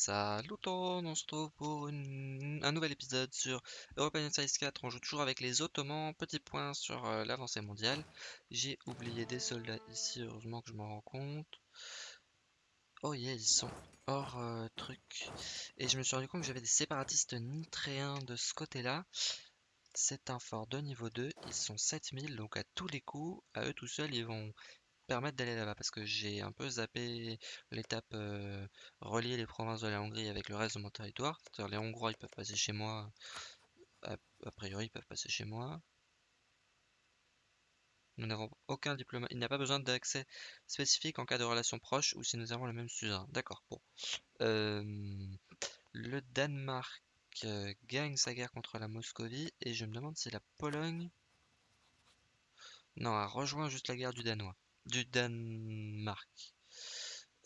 Salut tout on se retrouve pour un nouvel épisode sur European Size 4. On joue toujours avec les Ottomans. Petit point sur euh, l'avancée mondiale. J'ai oublié des soldats ici, heureusement que je m'en rends compte. Oh yeah, ils sont hors euh, truc. Et je me suis rendu compte que j'avais des séparatistes nitréens de ce côté-là. C'est un fort de niveau 2. Ils sont 7000, donc à tous les coups, à eux tout seuls, ils vont permettre d'aller là-bas parce que j'ai un peu zappé l'étape euh, relier les provinces de la Hongrie avec le reste de mon territoire. C'est-à-dire les Hongrois peuvent passer chez moi, a, priori ils peuvent passer chez moi. Nous n'avons aucun diplôme, il n'y a pas besoin d'accès spécifique en cas de relation proche ou si nous avons le même suzerain. D'accord, bon. Euh, le Danemark euh, gagne sa guerre contre la Moscovie et je me demande si la Pologne... Non, a rejoint juste la guerre du Danois du Danemark.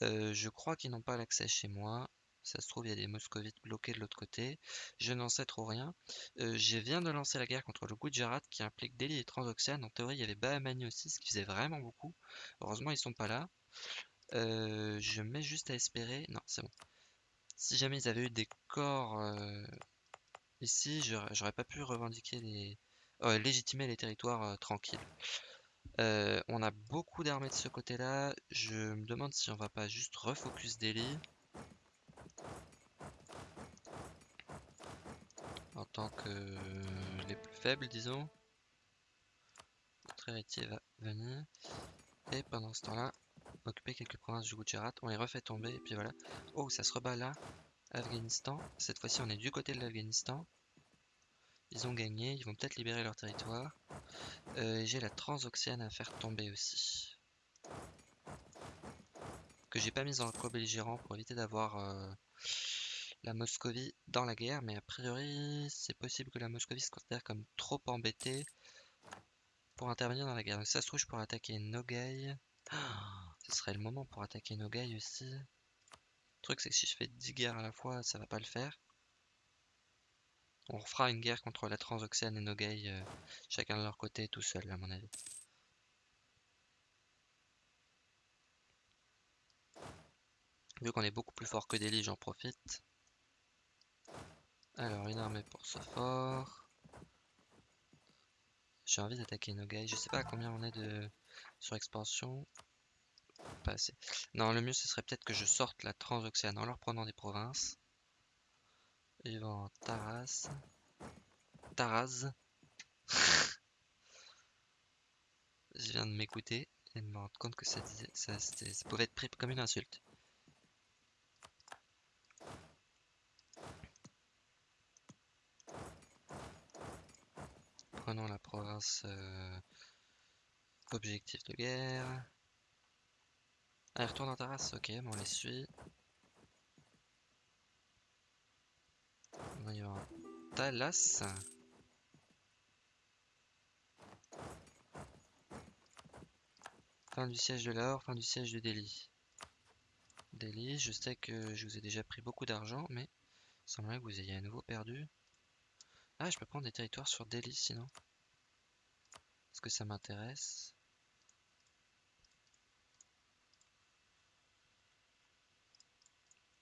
Euh, je crois qu'ils n'ont pas l'accès chez moi. Ça se trouve, il y a des moscovites bloqués de l'autre côté. Je n'en sais trop rien. Euh, je viens de lancer la guerre contre le Gujarat qui implique Delhi et Transoxiane. En théorie, il y avait Bahamani aussi, ce qui faisait vraiment beaucoup. Heureusement, ils sont pas là. Euh, je mets juste à espérer. Non, c'est bon. Si jamais ils avaient eu des corps ici, j'aurais pas pu revendiquer les. Légitimer les territoires tranquilles. Euh, on a beaucoup d'armées de ce côté-là. Je me demande si on va pas juste refocus Delhi. En tant que les plus faibles, disons. Notre héritier va venir. Et pendant ce temps-là, occuper quelques provinces du Gujarat. On les refait tomber et puis voilà. Oh, ça se rebat là. Afghanistan. Cette fois-ci, on est du côté de l'Afghanistan. Ils ont gagné, ils vont peut-être libérer leur territoire. Euh, j'ai la Transoxiane à faire tomber aussi. Que j'ai pas mise en co-belligérant pour éviter d'avoir euh, la Moscovie dans la guerre. Mais a priori, c'est possible que la Moscovie se considère comme trop embêtée pour intervenir dans la guerre. Donc ça se trouve, je pourrais attaquer Nogai. ce serait le moment pour attaquer Nogai aussi. Le truc, c'est que si je fais 10 guerres à la fois, ça va pas le faire. On refera une guerre contre la Transoxiane et Nogai, euh, chacun de leur côté, tout seul, à mon avis. Vu qu'on est beaucoup plus fort que Delhi, j'en profite. Alors, une armée pour ce fort. J'ai envie d'attaquer Nogai. Je sais pas combien on est de sur expansion. Pas assez. Non, le mieux ce serait peut-être que je sorte la Transoxiane en leur prenant des provinces. Yvan Taras. Taraz. Je viens de m'écouter et de me rendre compte que ça, ça, ça pouvait être pris comme une insulte. Prenons la province euh, objectif de guerre. Allez, retourne en Taras, ok, bon, on les suit. Talas. Fin du siège de Lahore, fin du siège de Delhi. Delhi, je sais que je vous ai déjà pris beaucoup d'argent, mais il semblerait que vous ayez à nouveau perdu. Ah, je peux prendre des territoires sur Delhi sinon. Est-ce que ça m'intéresse?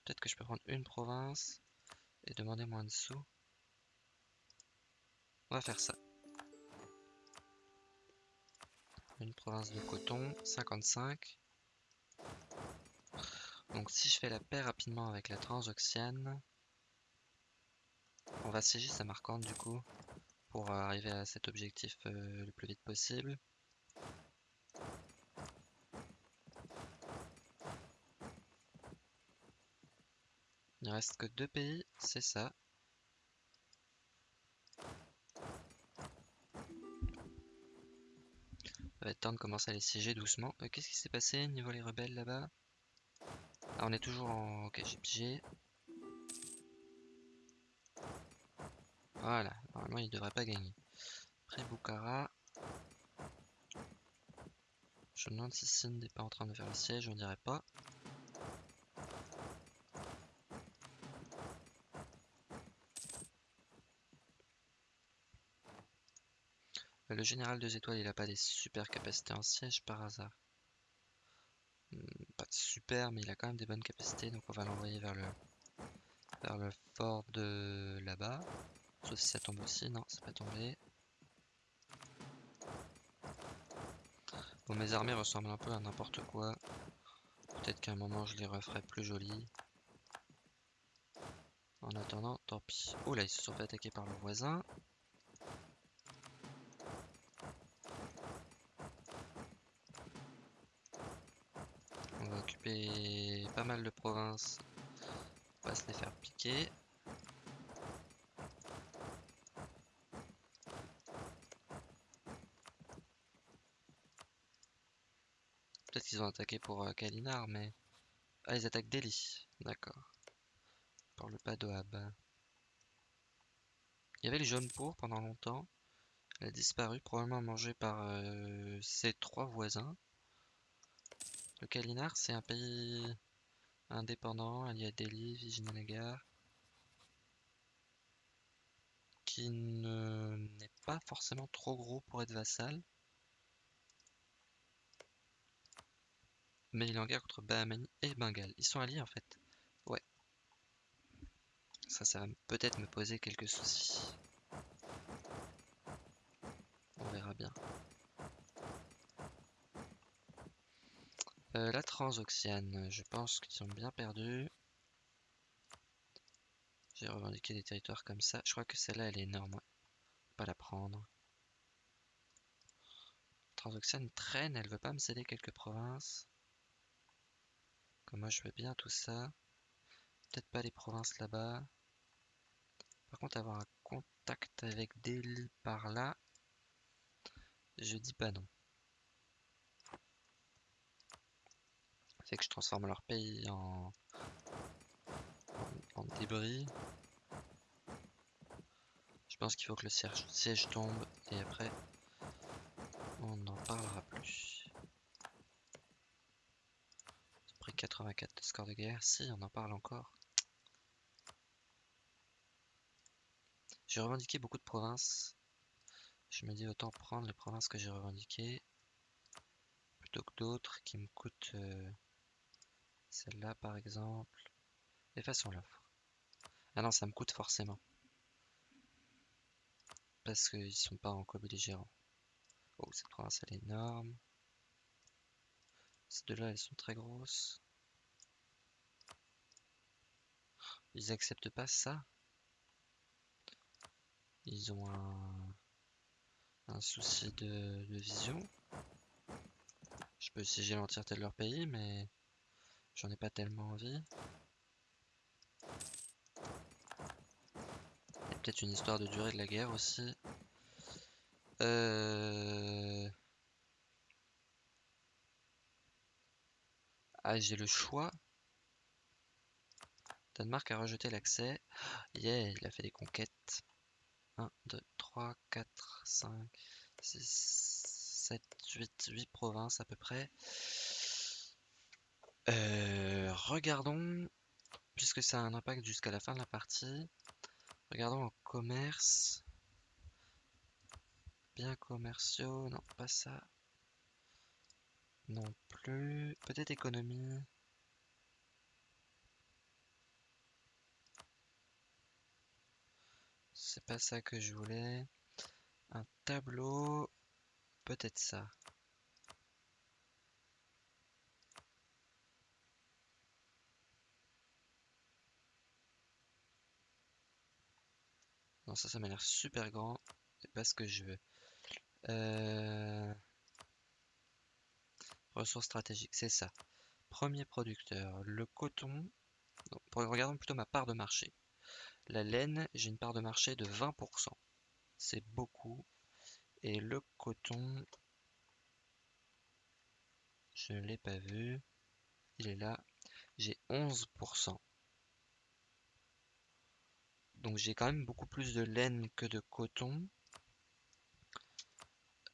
Peut-être que je peux prendre une province et demander moins de sous. On va faire ça. Une province de coton, 55. Donc si je fais la paix rapidement avec la Transoxiane, on va siéger Samarcande du coup, pour arriver à cet objectif euh, le plus vite possible. Il reste que deux pays, c'est ça. Temps de commencer à les siéger doucement. Euh, qu'est-ce qui s'est passé niveau les rebelles là-bas? Ah, on est toujours en... Ok, j'ai pigé. Voilà, normalement il devrait pas gagner. Après Bukhara. Je me demande si Sindh n'est pas en train de faire le siège, on dirait pas. Le général 2 étoiles, il a pas des super capacités en siège par hasard. Hmm, pas de super, mais il a quand même des bonnes capacités, donc on va l'envoyer vers le Vers le fort de là-bas. Sauf si ça tombe aussi. Non, c'est pas tombé. Bon, mes armées ressemblent un peu à n'importe quoi. Peut-être qu'à un moment je les referai plus jolies. En attendant, tant pis. Oh là, ils se sont fait attaquer par le voisin. Pas mal de provinces. On va se les faire piquer. Peut-être qu'ils ont attaqué pour euh, Kalinar, mais... Ah, ils attaquent Delhi. D'accord. Pour le Padoab. Il y avait les jaunes pour pendant longtemps. Elle a disparu, probablement mangée par euh, ses trois voisins. Le Kalinar, c'est un pays indépendant, il y a Delhi, Vijayanagar, qui n'est pas forcément trop gros pour être vassal. Mais il est en guerre contre Bahamani et Bengale. Ils sont alliés en fait. Ouais. Ça, ça va peut-être me poser quelques soucis. On verra bien. Euh, la Transoxiane, je pense qu'ils sont bien perdus. J'ai revendiqué des territoires comme ça. Je crois que celle-là, elle est énorme. Pas la prendre. Transoxiane traîne, elle veut pas me céder quelques provinces moi je veux bien tout ça? Peut-être pas les provinces là-bas. Par contre avoir un contact avec Delhi par là, je dis pas non. Que je transforme leur pays en, débris. Je pense qu'il faut que le siège, tombe et après on n'en parlera plus. 84 de score de guerre. Si, on en parle encore. J'ai revendiqué beaucoup de provinces. Je me dis autant prendre les provinces que j'ai revendiquées plutôt que d'autres qui me coûtent euh, celle-là par exemple. Effaçons l'offre. Ah non, ça me coûte forcément. Parce qu'ils sont pas en co-belligérant. Oh, cette province elle est énorme. Ces deux-là, elles sont très grosses. Ils acceptent pas ça. Ils ont un, souci de, vision. Je peux siéger l'entièreté de leur pays, mais j'en ai pas tellement envie. Il y a peut-être une histoire de durée de la guerre aussi. Euh... Ah, j'ai le choix. Danemark a rejeté l'accès. Yeah, il a fait des conquêtes. 1, 2, 3, 4, 5, 6, 7, 8, 8 provinces à peu près. Euh, regardons, puisque ça a un impact jusqu'à la fin de la partie. Regardons en commerce. Biens commerciaux, non, pas ça. Non plus. Peut-être économie. C'est pas ça que je voulais. Un tableau. Peut-être ça. Non, ça, ça m'a l'air super grand. C'est pas ce que je veux. Euh... Ressources stratégiques, c'est ça. Premier producteur, le coton. regardons plutôt ma part de marché. La laine, j'ai une part de marché de 20%. C'est beaucoup. Et le coton, je ne l'ai pas vu. Il est là. J'ai 11%. Donc j'ai quand même beaucoup plus de laine que de coton.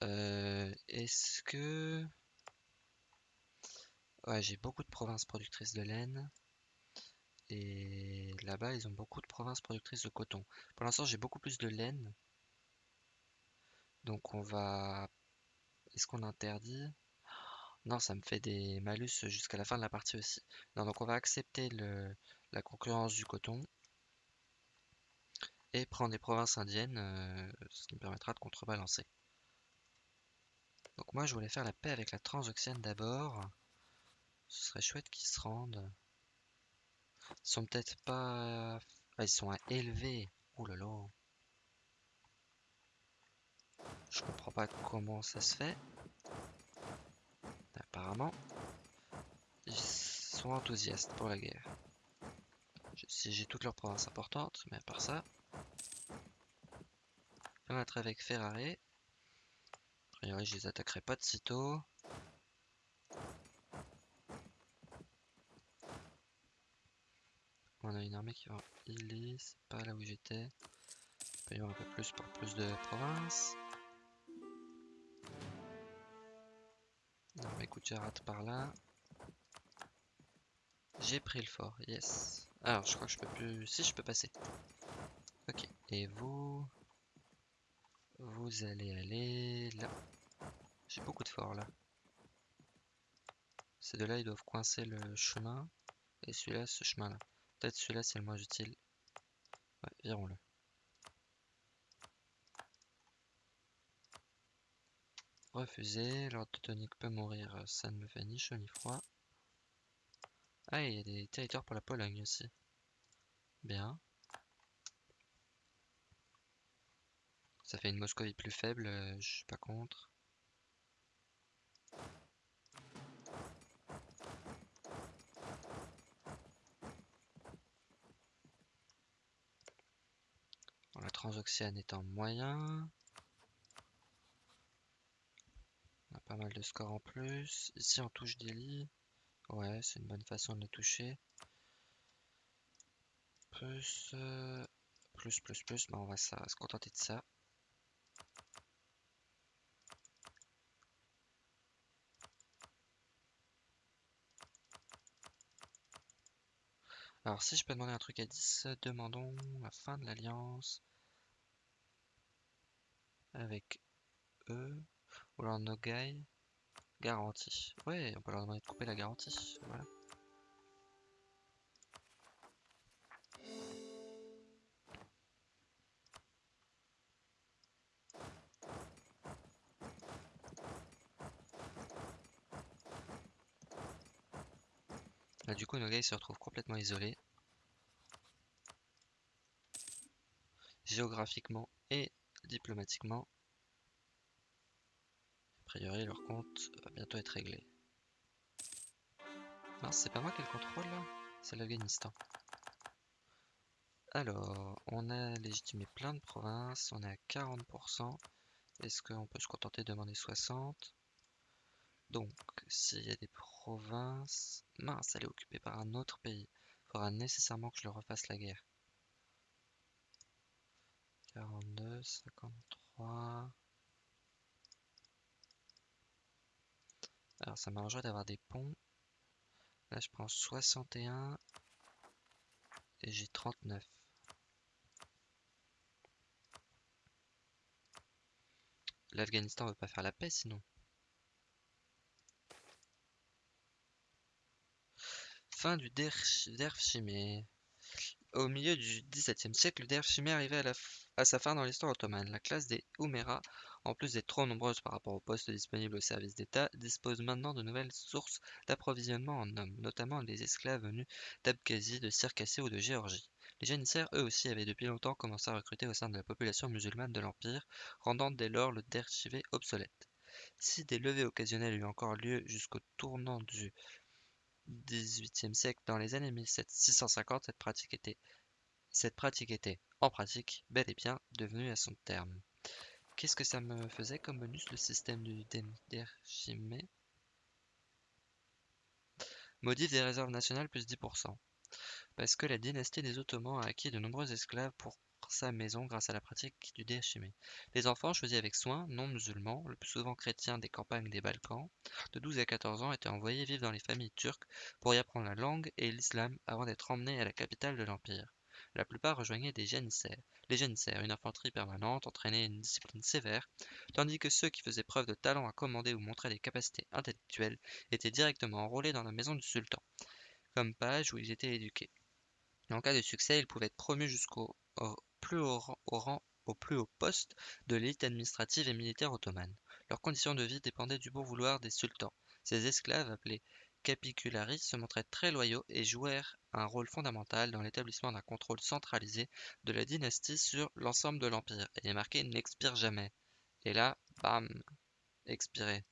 Euh, est-ce que... Ouais, j'ai beaucoup de provinces productrices de laine. Et là-bas, ils ont beaucoup de provinces productrices de coton. Pour l'instant, j'ai beaucoup plus de laine. Donc on va... Est-ce qu'on interdit? Non, ça me fait des malus jusqu'à la fin de la partie aussi. Non, donc on va accepter le... la concurrence du coton. Et prendre les provinces indiennes, euh, ce qui me permettra de contrebalancer. Donc moi je voulais faire la paix avec la Transoxiane d'abord. Ce serait chouette qu'ils se rendent. Ils sont peut-être pas... Ah, ils sont à élever. Ouh là là. Je comprends pas comment ça se fait. Apparemment, ils sont enthousiastes pour la guerre. Si j'ai toutes leurs provinces importantes, mais à part ça, être avec Ferrari. A priori, je les attaquerai pas de sitôt. On a une armée qui va en c'est pas là où j'étais. Payons un peu plus pour plus de provinces. Non, mais écoute, rate par là. J'ai pris le fort, yes. Alors, je crois que je peux plus... Si, je peux passer. Et vous... Vous allez aller là. J'ai beaucoup de forts là. Ces deux-là, ils doivent coincer le chemin. Et celui-là, ce chemin-là. Peut-être celui-là, c'est le moins utile. Ouais, virons-le. Refusé. L'ordre teutonique peut mourir. Ça ne me fait ni chaud ni froid. Ah, il y a des territoires pour la Pologne aussi. Bien. Ça fait une Moscovie plus faible, euh, je suis pas contre. la transoxiane est en moyen. On a pas mal de scores en plus. Ici on touche des lits. Ouais, c'est une bonne façon de les toucher. Plus, euh, plus, plus, plus, mais on va se contenter de ça. Alors si je peux demander un truc à 10, demandons la fin de l'alliance avec eux, ou alors Nogai, garantie. Ouais, on peut leur demander de couper la garantie, voilà. Là, du coup, Nogai se retrouve complètement isolé. Géographiquement et diplomatiquement. A priori, leur compte va bientôt être réglé. Non, c'est pas moi qui le contrôle là, c'est l'Afghanistan. Alors, on a légitimé plein de provinces, on est à 40%. Est-ce qu'on peut se contenter de demander 60 Donc, s'il y a des province. Mince, elle est occupée par un autre pays. Il faudra nécessairement que je le refasse la guerre. 42, 53. Alors ça m'arrangerait d'avoir des ponts. Là je prends 61 et j'ai 39. L'Afghanistan veut pas faire la paix sinon. Fin du Derfshimé. Au milieu du XVIIe siècle, le Derfshimé arrivait à, sa fin dans l'histoire ottomane. La classe des Oumera, en plus d'être trop nombreuse par rapport aux postes disponibles au service d'État, dispose maintenant de nouvelles sources d'approvisionnement en hommes, notamment des esclaves venus d'Abkhazie, de Circassie ou de Géorgie. Les janissaires, eux aussi, avaient depuis longtemps commencé à recruter au sein de la population musulmane de l'Empire, rendant dès lors le Derfshimé obsolète. Si des levées occasionnelles eurent encore lieu jusqu'au tournant du XVIIIe siècle, dans les années 1650, cette pratique était, cette pratique était, en pratique, bel et bien devenue à son terme. Qu'est-ce que ça me faisait comme bonus le système du Denderchimé Modif des réserves nationales plus 10%. Parce que la dynastie des Ottomans a acquis de nombreux esclaves pour sa maison grâce à la pratique du déchimé. Les enfants choisis avec soin, non musulmans, le plus souvent chrétiens des campagnes des Balkans, de 12 à 14 ans étaient envoyés vivre dans les familles turques pour y apprendre la langue et l'islam avant d'être emmenés à la capitale de l'Empire. La plupart rejoignaient des janissaires. Les janissaires, une infanterie permanente, entraînait une discipline sévère, tandis que ceux qui faisaient preuve de talent à commander ou montraient des capacités intellectuelles étaient directement enrôlés dans la maison du sultan, comme pages où ils étaient éduqués. En cas de succès, ils pouvaient être promus jusqu'au plus haut poste de l'élite administrative et militaire ottomane. Leurs conditions de vie dépendaient du bon vouloir des sultans. Ces esclaves, appelés capicularis, se montraient très loyaux et jouèrent un rôle fondamental dans l'établissement d'un contrôle centralisé de la dynastie sur l'ensemble de l'empire. Et marqué n'expire jamais. Et là, bam, expiré.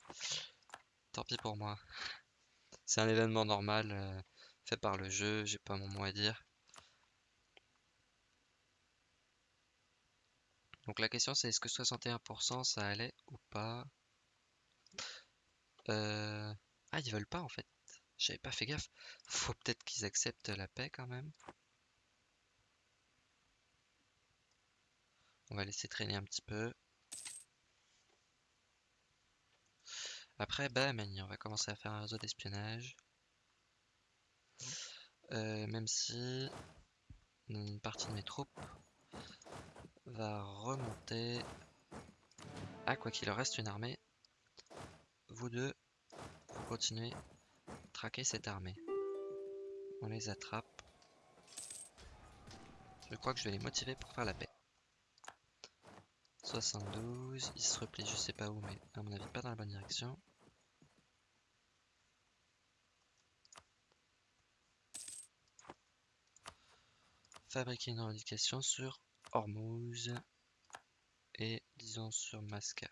Tant pis pour moi. C'est un événement normal euh, fait par le jeu, j'ai pas mon mot à dire. Donc la question c'est est-ce que 61% ça allait ou pas? Euh, Ah ils veulent pas en fait. J'avais pas fait gaffe. Faut peut-être qu'ils acceptent la paix quand même. On va laisser traîner un petit peu. Après, bam, on va commencer à faire un réseau d'espionnage. Euh, même si une partie de mes troupes va remonter. Ah, quoi qu'il reste une armée. Vous deux, vous continuez à traquer cette armée. On les attrape. Je crois que je vais les motiver pour faire la paix. 72, ils se replient je sais pas où, mais à mon avis pas dans la bonne direction. Fabriquer une revendication sur Hormuz et disons sur Masca.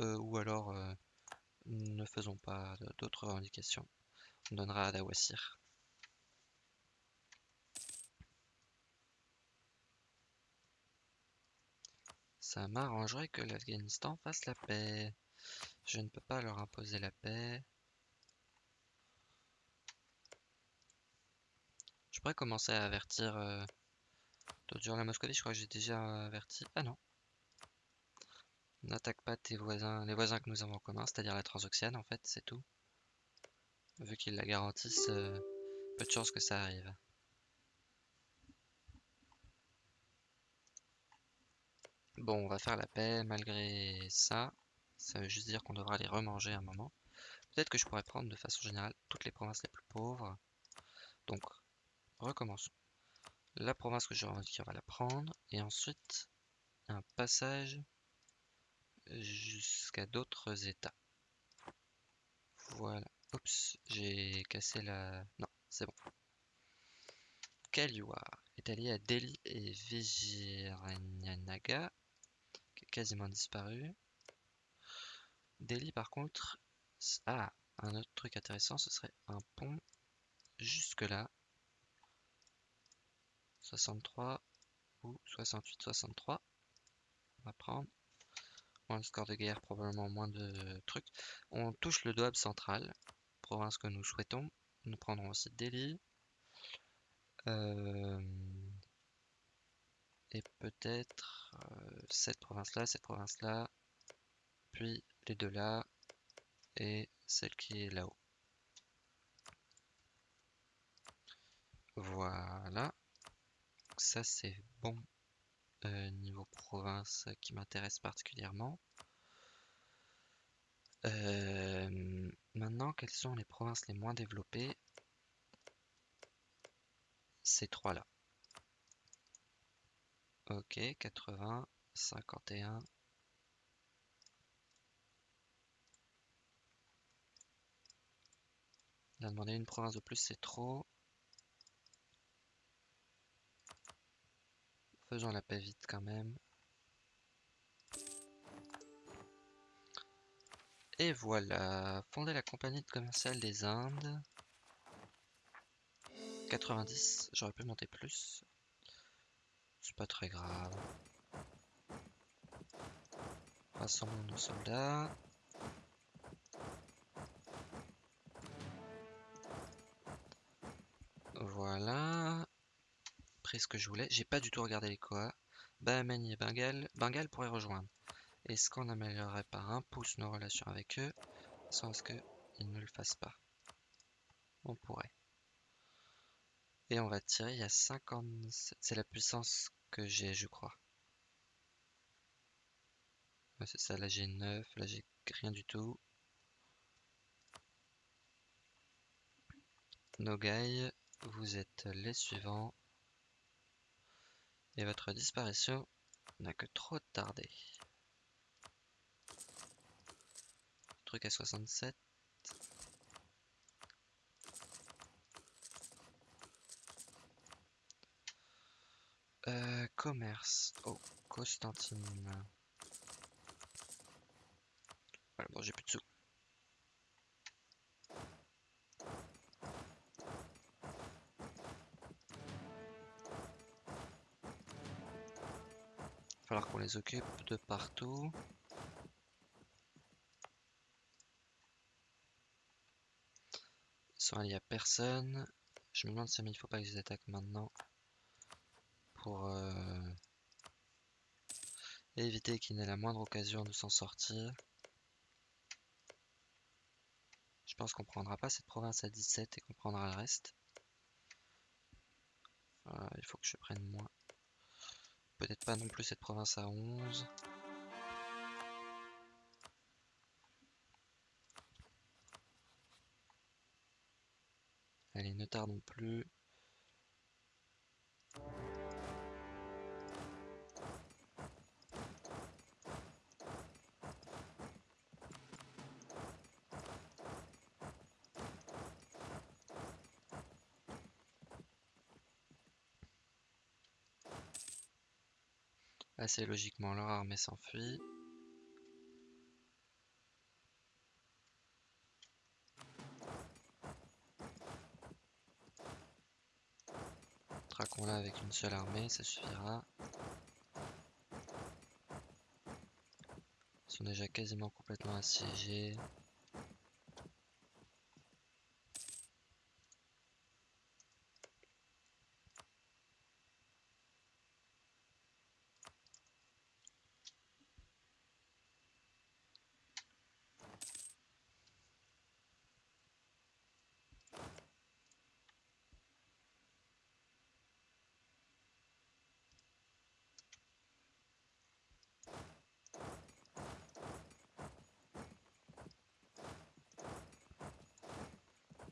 Euh, ou alors euh, ne faisons pas d'autres revendications. On donnera à Dawasir. Ça m'arrangerait que l'Afghanistan fasse la paix. Je ne peux pas leur imposer la paix. Je pourrais commencer à avertir... Euh, la Moscovie, je crois que j'ai déjà averti. Ah non. N'attaque pas tes voisins, les voisins que nous avons en commun, c'est-à-dire la Transoxiane en fait, c'est tout. Vu qu'ils la garantissent, euh, peu de chance que ça arrive. Bon, on va faire la paix malgré ça. Ça veut juste dire qu'on devra les remanger un moment. Peut-être que je pourrais prendre de façon générale toutes les provinces les plus pauvres. Donc, recommençons. La province que je revendique, on va la prendre. Et ensuite, un passage jusqu'à d'autres états. Voilà. Oups, j'ai cassé la... Non, c'est bon. Kaliwar est allié à Delhi et Vijayanaga quasiment disparu. Delhi, par contre, ah, un autre truc intéressant, ce serait un pont jusque là. 63 ou 68, 63. On va prendre. Moins de score de guerre, probablement moins de trucs. On touche le Doab central, province que nous souhaitons. Nous prendrons aussi Delhi. Euh, et peut-être euh, cette province-là, cette province-là, puis les deux là, et celle qui est là-haut. Voilà. Ça c'est bon euh, niveau province qui m'intéresse particulièrement. Euh, maintenant, quelles sont les provinces les moins développées? Ces trois-là. Ok, 80, 51. Il a demandé une province de plus, c'est trop. Faisons la paix vite quand même. Et voilà, fonder la compagnie commerciale des Indes. 90, j'aurais pu monter plus. C'est pas très grave. Rassemblons nos soldats. Ce que je voulais. J'ai pas du tout regardé les Koa. Bahamani et Bengal. Bengal pourrait rejoindre. Est-ce qu'on améliorerait par un pouce nos relations avec eux sans qu'ils ne le fassent pas? On pourrait. Et on va tirer, il y a 57. C'est la puissance que j'ai, je crois. c'est ça, là j'ai 9, là j'ai rien du tout. Nogai, vous êtes les suivants. Et votre disparition n'a que trop tardé. Truc à 67. Euh, commerce. Oh, Constantine. Voilà, bon, j'ai plus de sous. Les occupe de partout. Ils sont alliés à personne. Je me demande si il faut pas qu'ils attaquent maintenant. Pour euh, éviter qu'il n'ait la moindre occasion de s'en sortir. Je pense qu'on prendra pas cette province à 17 et qu'on prendra le reste. il faut que je prenne moins. Peut-être pas non plus cette province à 11. Allez, ne tardons plus. Assez logiquement, leur armée s'enfuit. Traquons-la avec une seule armée, ça suffira. Ils sont déjà quasiment complètement assiégés.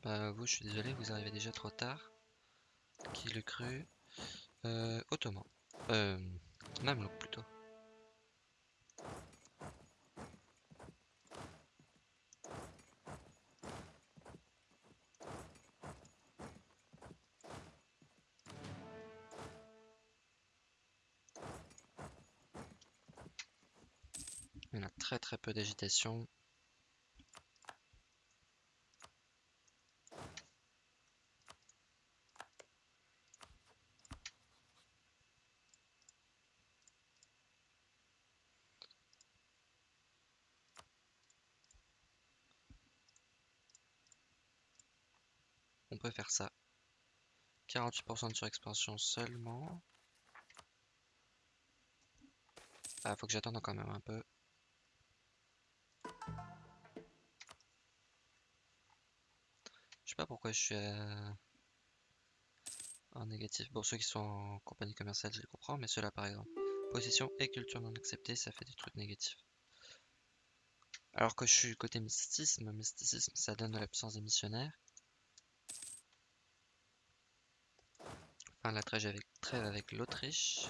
Bah vous, je suis désolé, vous arrivez déjà trop tard. Qui le cru euh, Ottoman. Euh, Mamelouk plutôt. Il y a très très peu d'agitation. On peut faire ça. 48% de surexpansion seulement. Ah, faut que j'attende quand même un peu. Je sais pas pourquoi je suis en négatif. Bon, ceux qui sont en compagnie commerciale, je les comprends, mais ceux-là, par exemple. Possession et culture non acceptée, ça fait des trucs négatifs. Alors que je suis côté mysticisme, mysticisme, ça donne l'absence des missionnaires. La trêve avec, trêve avec l'Autriche.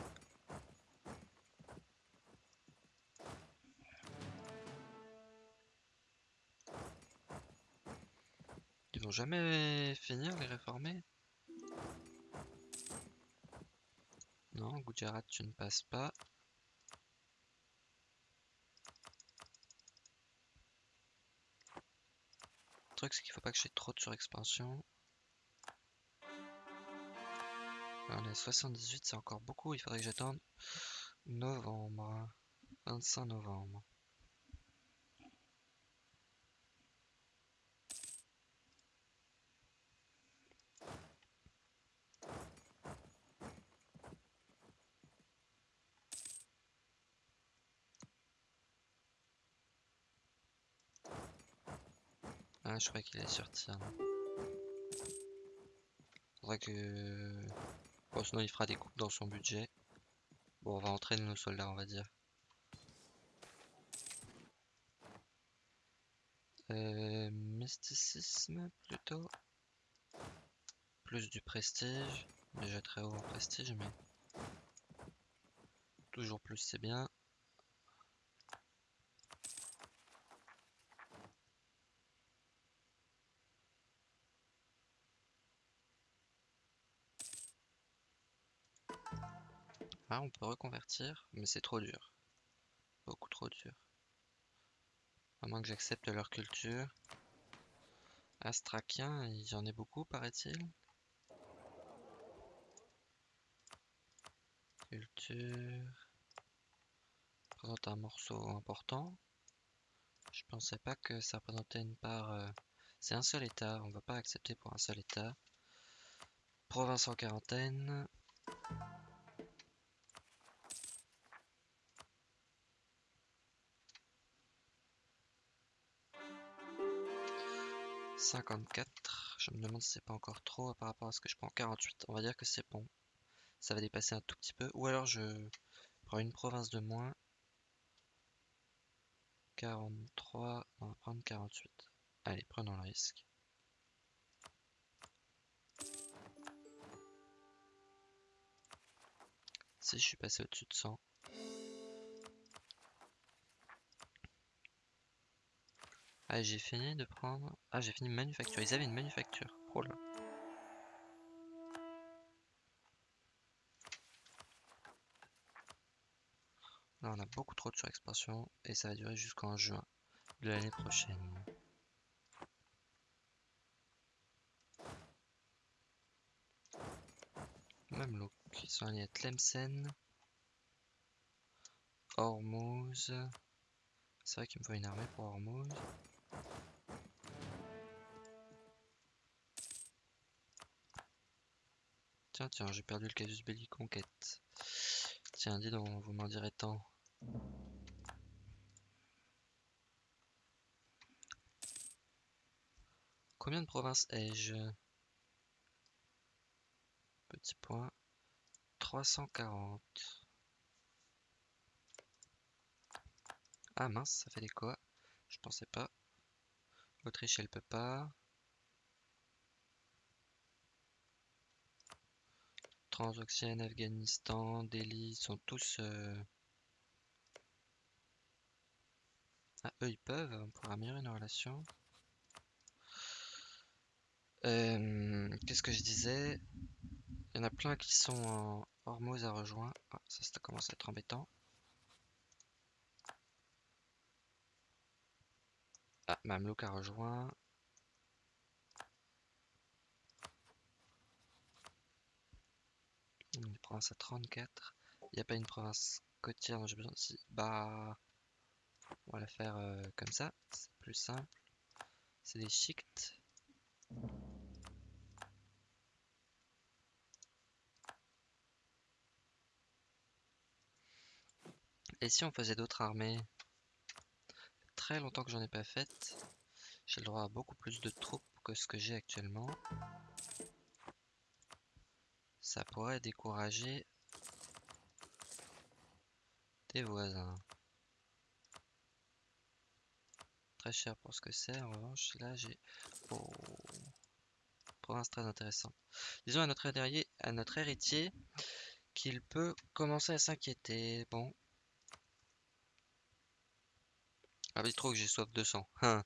Ils vont jamais finir les réformer? Non, Gujarat, tu ne passes pas. Le truc, c'est qu'il faut pas que j'ai trop de surexpansion. On est à 78, c'est encore beaucoup. Il faudrait que j'attende novembre. 25 novembre. Ah, je crois qu'il est sur tir. Faudrait que Bon, sinon il fera des coupes dans son budget. Bon, on va entraîner nos soldats, on va dire. Euh, mysticisme plutôt. Plus du prestige. Déjà très haut en prestige, mais... Toujours plus, c'est bien. On peut reconvertir, mais c'est trop dur. Beaucoup trop dur. À moins que j'accepte leur culture. Astrakien, il y en a beaucoup, paraît-il. Culture. Présente un morceau important. Je pensais pas que ça représentait une part... Euh, c'est un seul état, on va pas accepter pour un seul état. Province en quarantaine. 54. Je me demande si c'est pas encore trop par rapport à ce que je prends. 48. On va dire que c'est bon. Ça va dépasser un tout petit peu. Ou alors je prends une province de moins. 43. On va prendre 48. Allez, prenons le risque. Si je suis passé au-dessus de 100. Ah, j'ai fini de prendre... Ah, j'ai fini manufacture. Ils avaient une manufacture. Oh là. Là, on a beaucoup trop de surexpansion et ça va durer jusqu'en juin de l'année prochaine. Même look. Ils sont allés à Tlemcen. Hormuz. C'est vrai qu'il me faut une armée pour Hormuz. Tiens, tiens, j'ai perdu le casus belli conquête. Tiens, dis donc, vous m'en direz tant. Combien de provinces ai-je? Petit point. 340. Ah mince, ça fait des quoi? Je pensais pas. Autriche, elle peut pas. Transoxiane, Afghanistan, Delhi sont tous... Euh, ah, eux ils peuvent, on pourra améliorer nos relations. Euh, qu'est-ce que je disais? Il y en a plein qui sont en Hormuz à rejoindre. Ah, ça, ça commence à être embêtant. Ah, Mamlouk a rejoint. Une province à 34. Il n'y a pas une province côtière dont j'ai besoin. Si, bah, on va la faire euh, comme ça. C'est plus simple. C'est des shicts. Et si on faisait d'autres armées? Très longtemps que j'en ai pas fait. J'ai le droit à beaucoup plus de troupes que ce que j'ai actuellement ça pourrait décourager des voisins. Très cher pour ce que c'est, en revanche, là j'ai... Oh. Province très intéressante. Disons à notre, à notre héritier qu'il peut commencer à s'inquiéter. Bon. Ah oui, trop que j'ai soif de sang. Hein.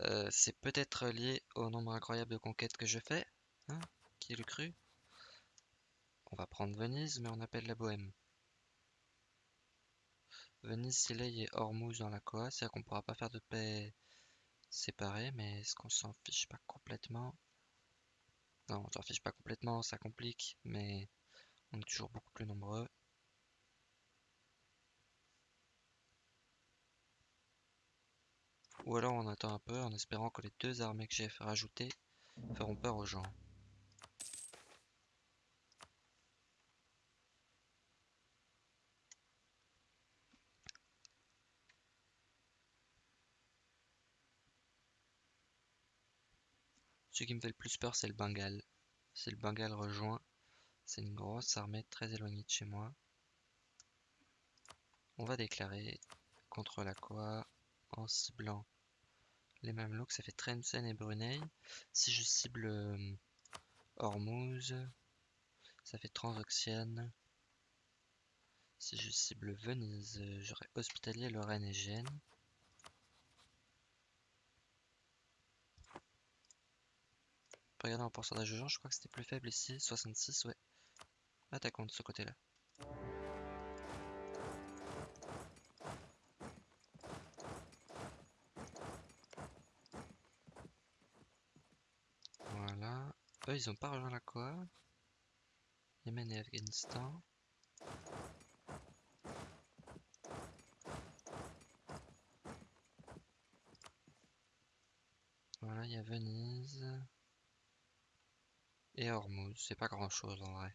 Euh, c'est peut-être lié au nombre incroyable de conquêtes que je fais. Hein Qui le cru on va prendre Venise, mais on appelle la Bohème. Venise, Silley et Hormuz dans la Coa, c'est-à-dire qu'on pourra pas faire de paix séparée, mais est-ce qu'on s'en fiche pas complètement? Non, on s'en fiche pas complètement, ça complique, mais on est toujours beaucoup plus nombreux. Ou alors on attend un peu en espérant que les deux armées que j'ai rajoutées feront peur aux gens. Ce qui me fait le plus peur, c'est le Bengale. Si le Bengale rejoint, c'est une grosse armée très éloignée de chez moi. On va déclarer contre la quoi en ciblant les Mamelouks. Ça fait Tlemcen et Brunei. Si je cible euh, Hormuz, ça fait Transoxiane. Si je cible Venise, j'aurai Hospitalier, Lorraine et Gênes. Regardez en pourcentage de gens, je crois que c'était plus faible ici, 66, ouais. Attaquons de ce côté-là. Eux, ils ont pas rejoint la quoi Yémen et Afghanistan. Voilà, il y a Venise. Et Hormuz, c'est pas grand chose en vrai.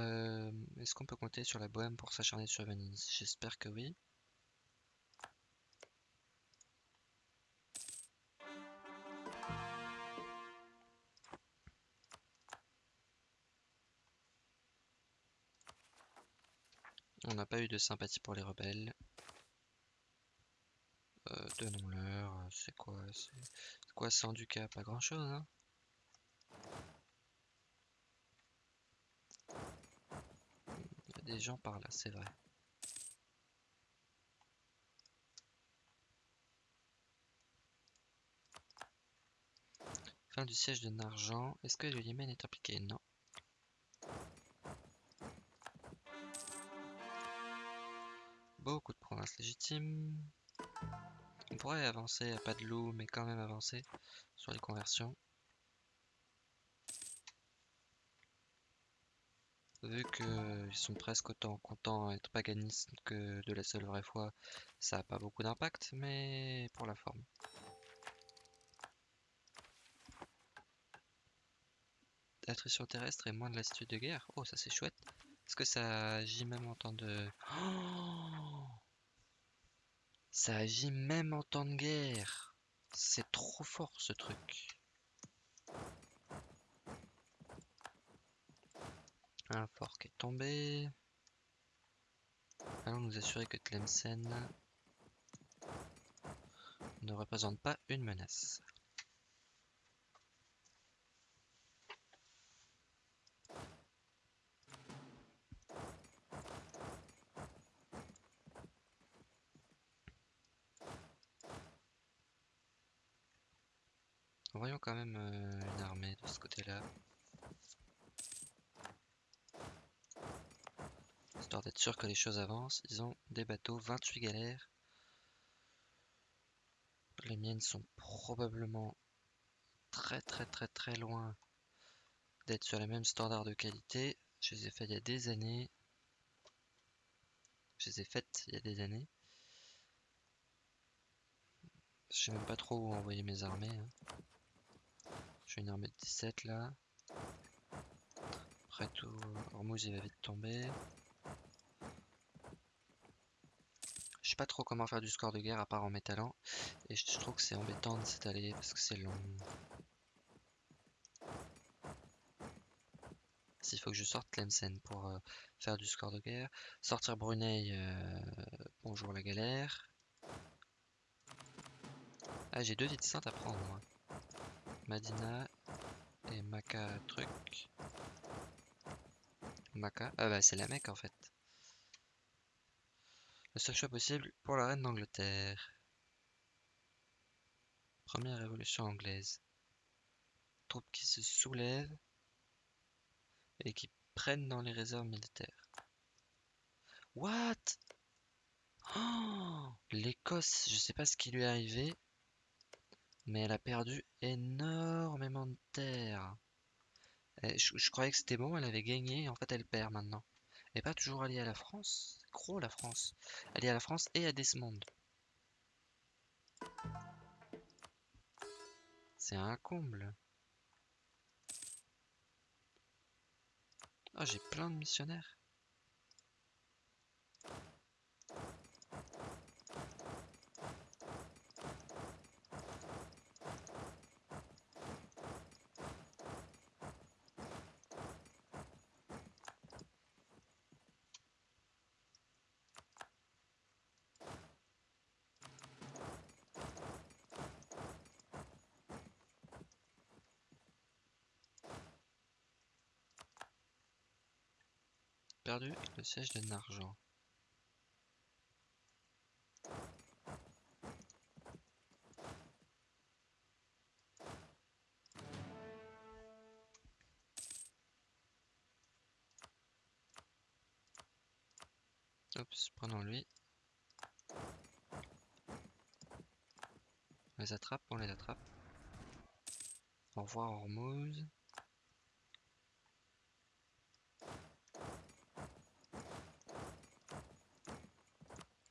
Euh, Est-ce qu'on peut compter sur la Bohème pour s'acharner sur Venise? J'espère que oui. Eu de sympathie pour les rebelles. Euh, Donnons-leur. C'est quoi C'est quoi sans Ducat Pas grand chose, hein Il y a des gens par là, c'est vrai. Fin du siège de Narjan. Est-ce que le Yémen est impliqué? Non. Beaucoup de provinces légitimes. On pourrait avancer à pas de loup, mais quand même avancer sur les conversions. Vu qu'ils sont presque autant contents d'être paganistes que de la seule vraie foi, ça n'a pas beaucoup d'impact, mais pour la forme. Attrition terrestre et moins de lassitude de guerre. Oh, ça c'est chouette. Est-ce que ça agit même en temps de... Oh ça agit même en temps de guerre. C'est trop fort ce truc. Un fort qui est tombé. Allons nous assurer que Tlemcen ne représente pas une menace. Voyons quand même euh, une armée de ce côté-là. Histoire d'être sûr que les choses avancent. Ils ont des bateaux, 28 galères. Les miennes sont probablement très très très très loin d'être sur les mêmes standards de qualité. Je les ai fait il y a des années. Je les ai faites il y a des années. Je sais même pas trop où envoyer mes armées. Hein. J'ai une armée de 17 là. Après tout, Hormuz il va vite tomber. Je sais pas trop comment faire du score de guerre à part en m'étalant. Et je trouve que c'est embêtant de s'étaler parce que c'est long. S'il faut que je sorte Tlemcen pour euh, faire du score de guerre. Sortir Brunei, euh, bonjour la galère. Ah j'ai deux vides saintes à prendre moi. Madina et Maca truc. Maca. Ah bah c'est la Mecque en fait. Le seul choix possible pour la reine d'Angleterre. Première révolution anglaise. Troupes qui se soulèvent et qui prennent dans les réserves militaires. What? Oh L'Écosse, je sais pas ce qui lui est arrivé, mais elle a perdu énormément de terre. je, croyais que c'était bon, elle avait gagné, en fait elle perd maintenant. Elle pas toujours alliée à la France. Gros la France. Alliée à la France et à Desmond. C'est un comble. Ah, j'ai plein de missionnaires. Perdu le siège de Nargent. Oups, prenons lui. On les attrape, on les attrape. Au revoir Hormuz.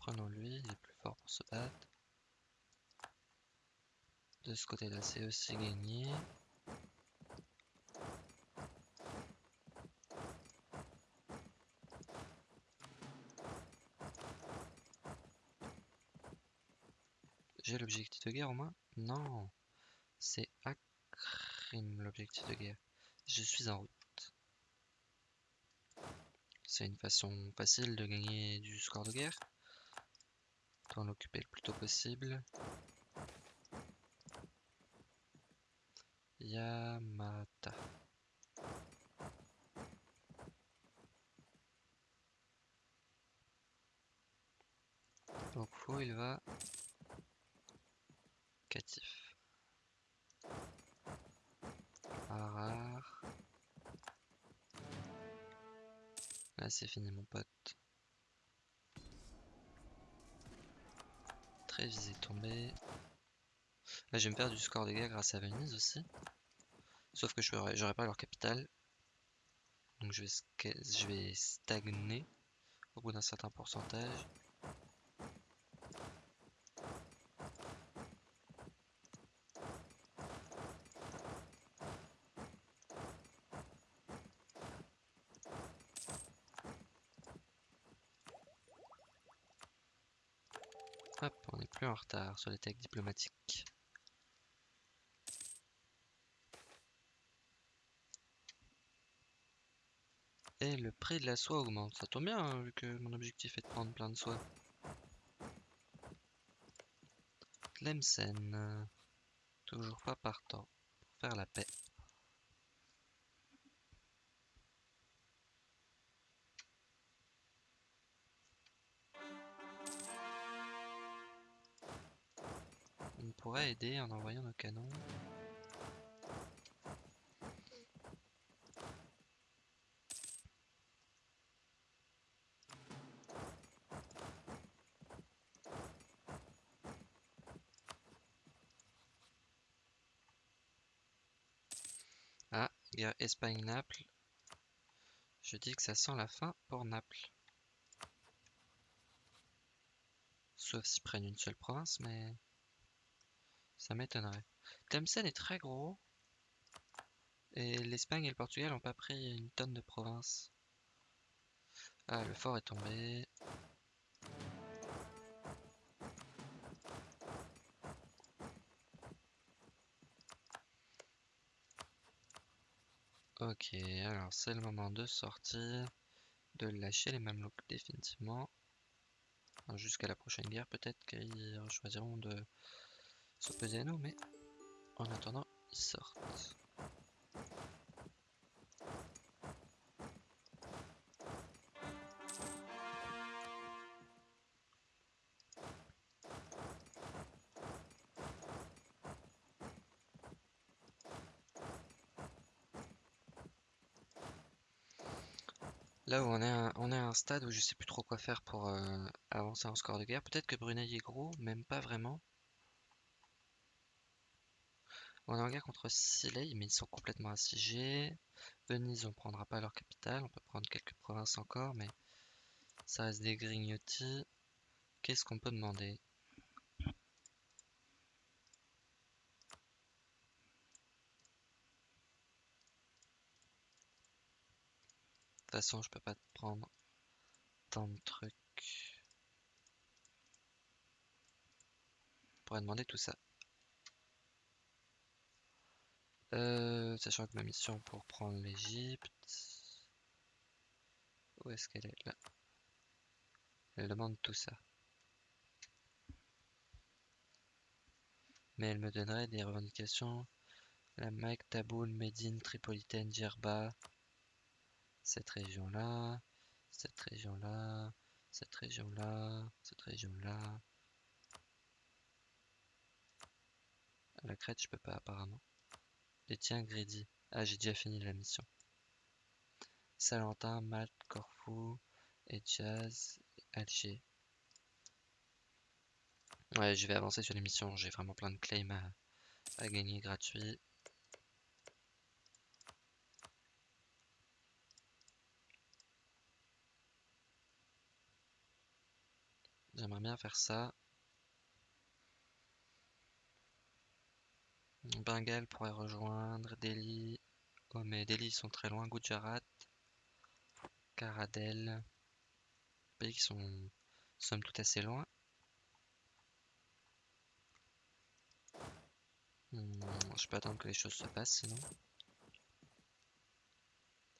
Prenons lui, il est plus fort pour De ce côté-là, c'est aussi gagné. J'ai l'objectif de guerre au moins? Non C'est Akrim l'objectif de guerre. Je suis en route. C'est une façon facile de gagner du score de guerre. Autant l'occuper le plus tôt possible. Yamata. Donc fou il va Catif. Rare. Là c'est fini mon pote. Visé tombé. Là je vais me perdre du score de guerre grâce à Venise aussi. Sauf que j'aurai pas leur capitale. Donc je vais stagner au bout d'un certain pourcentage. Hop, on est plus en retard sur les techs diplomatiques. Et le prix de la soie augmente. Ça tombe bien, hein, vu que mon objectif est de prendre plein de soie. Tlemcen. Toujours pas partant pour faire la paix. Pourrait aider en envoyant nos canons. Ah, guerre Espagne-Naples. Je dis que ça sent la fin pour Naples. Sauf s'ils prennent une seule province, mais... Ça m'étonnerait. Tlemcen est très gros. Et l'Espagne et le Portugal n'ont pas pris une tonne de province. Ah, le fort est tombé. Ok, alors c'est le moment de sortir, de lâcher les Mamelouks définitivement. Jusqu'à la prochaine guerre, peut-être qu'ils choisiront de s'opposer à nous, mais en attendant, ils sortent. Là où on est, à, on est un stade où je sais plus trop quoi faire pour euh, avancer en score de guerre. Peut-être que Brunei est gros, même pas vraiment. On est en guerre contre Silei, mais ils sont complètement assiégés. Venise, on prendra pas leur capitale. On peut prendre quelques provinces encore, mais ça reste des grignotis. Qu'est-ce qu'on peut demander? De toute façon, je peux pas prendre tant de trucs. On pourrait demander tout ça. Euh, sachant que ma mission pour prendre l'Egypte. Où est-ce qu'elle est? Là. Elle demande tout ça. Mais elle me donnerait des revendications. La Mecque, Taboul, Médine, Tripolitaine, Djerba cette région-là. Cette région-là, cette région-là, cette région-là. La crête, je peux pas apparemment. Et tiens, Greedy. Ah, j'ai déjà fini la mission. Salentin, Malte, Corfou, et Jazz, Alger. Ouais, je vais avancer sur les missions. J'ai vraiment plein de claims à, à gagner gratuits. J'aimerais bien faire ça. Bengale pourrait rejoindre. Delhi. Oh, mais Delhi, ils sont très loin. Gujarat. Caradel. Pays qui sont somme tout assez loin. Hmm, je peux attendre que les choses se passent sinon.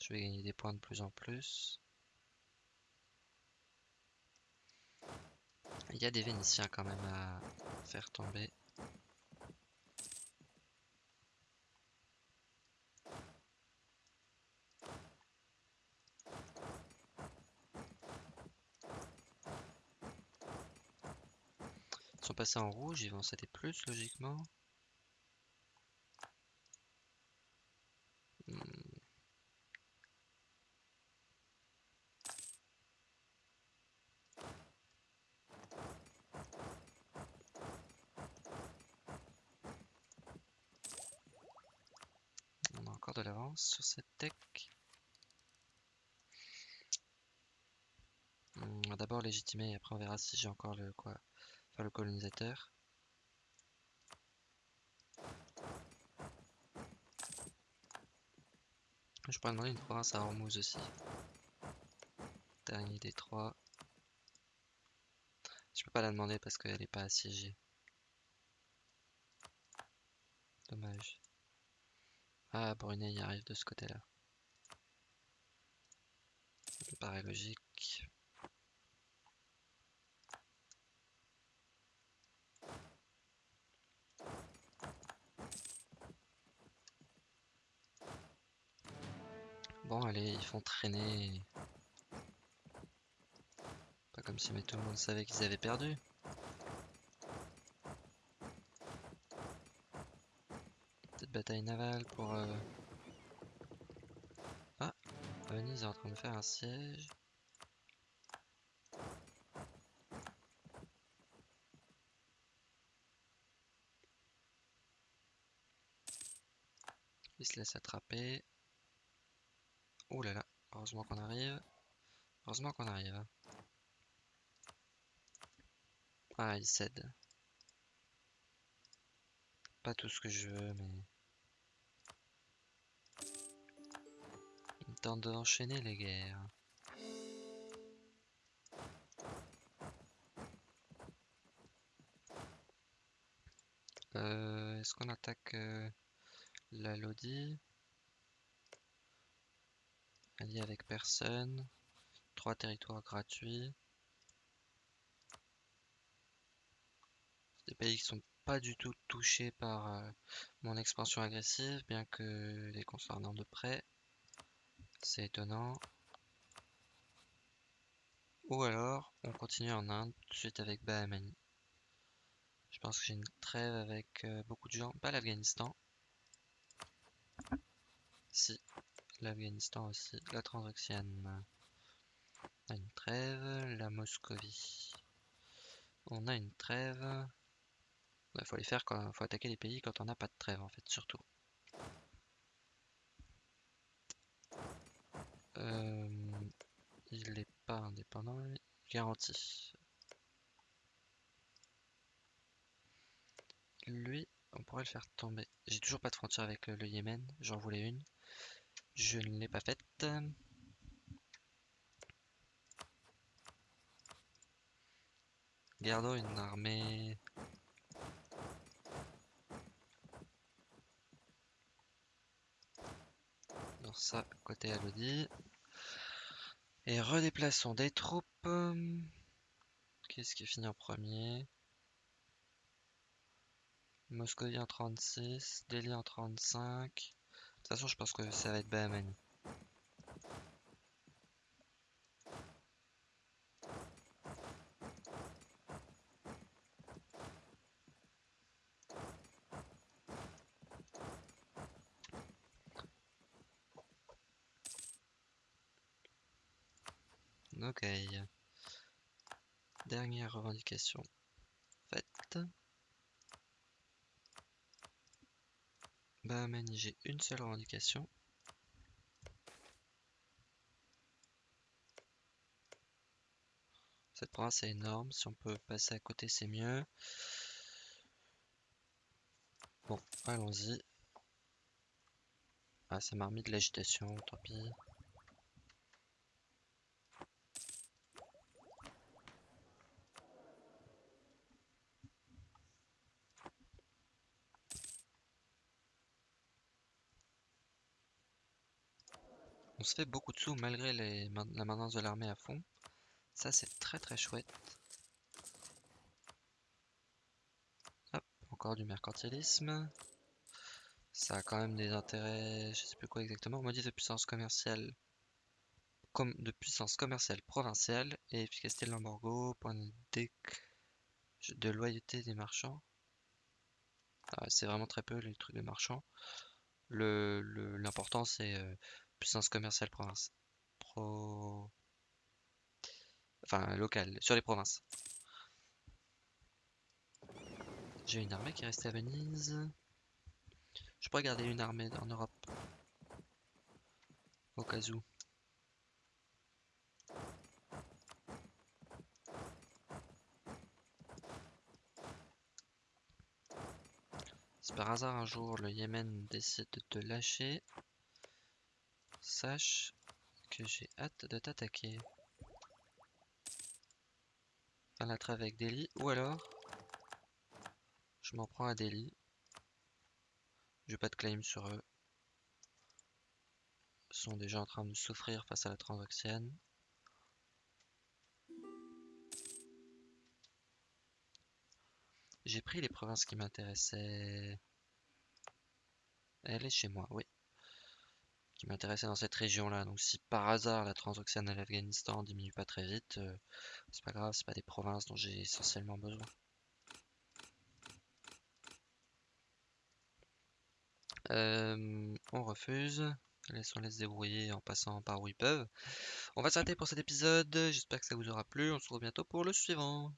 Je vais gagner des points de plus en plus. Il y a des Vénitiens quand même à faire tomber. Sont passés en rouge, ils vont céder plus logiquement. de l'avance sur cette tech. On va d'abord légitimer et après on verra si j'ai encore le quoi le colonisateur. Je pourrais demander une province à Hormuz aussi. Dernier des trois. Je peux pas la demander parce qu'elle est pas assiégée. Dommage. Ah, Brunei arrive de ce côté-là. Ça paraît logique. Bon, allez, ils font traîner. Pas comme si mais tout le monde savait qu'ils avaient perdu. bataille navale pour... Euh... Ah Venise est en train de faire un siège. Il se laisse attraper. Oh là là, heureusement qu'on arrive. Heureusement qu'on arrive. Ah, il cède. Pas tout ce que je veux, mais... temps d'enchaîner les guerres. Euh, est-ce qu'on attaque euh, la Lodi? Allié avec personne. Trois territoires gratuits. Des pays qui sont pas du tout touchés par euh, mon expansion agressive, bien que les concernant de près. C'est étonnant. Ou alors, on continue en Inde, tout de suite avec Bahamani. Je pense que j'ai une trêve avec euh, beaucoup de gens. Pas l'Afghanistan. Si, l'Afghanistan aussi. La Transoxiane. On a une trêve. La Moscovie. On a une trêve. Il faut les faire quand faut attaquer les pays quand on n'a pas de trêve en fait, surtout. Euh, il n'est pas indépendant, garanti. Lui, on pourrait le faire tomber. J'ai toujours pas de frontière avec le, Yémen, j'en voulais une. Je ne l'ai pas faite. Gardons une armée dans ça côté Alodi. Et redéplaçons des troupes. Qu'est-ce qui finit en premier? Moscovie en 36, Delhi en 35 toute façon, je pense que ça va être Bahamani. Ok. Dernière revendication faite. Bahamaini, j'ai une seule revendication. Cette province est énorme, si on peut passer à côté c'est mieux. Bon, allons-y. Ah, ça m'a remis de l'agitation, tant pis. On se fait beaucoup de sous malgré la maintenance de l'armée à fond. Ça, c'est très très chouette. Hop, encore du mercantilisme. Ça a quand même des intérêts, je sais plus quoi exactement. On dit de puissance commerciale comme de puissance commerciale provinciale et efficacité de l'embargo, point de, loyauté des marchands. Ah, c'est vraiment très peu les trucs de marchands. L'important c'est euh, puissance commerciale province. Pro... Enfin, locale, sur les provinces. J'ai une armée qui est restée à Venise. Je pourrais garder une armée en Europe. Au cas où. Si par hasard un jour le Yémen décide de te lâcher, sache que j'ai hâte de t'attaquer. Faire la avec Delhi, ou alors je m'en prends à Delhi. J'ai pas de claim sur eux. Ils sont déjà en train de souffrir face à la transaxienne. J'ai pris les provinces qui m'intéressaient. Elle est chez moi, oui. Qui m'intéressait dans cette région-là. Donc si par hasard la transaxienne à l'Afghanistan diminue pas très vite, euh, c'est pas grave, c'est pas des provinces dont j'ai essentiellement besoin. Euh, on refuse. Laissons-les débrouiller en passant par où ils peuvent. On va s'arrêter pour cet épisode. J'espère que ça vous aura plu. On se retrouve bientôt pour le suivant.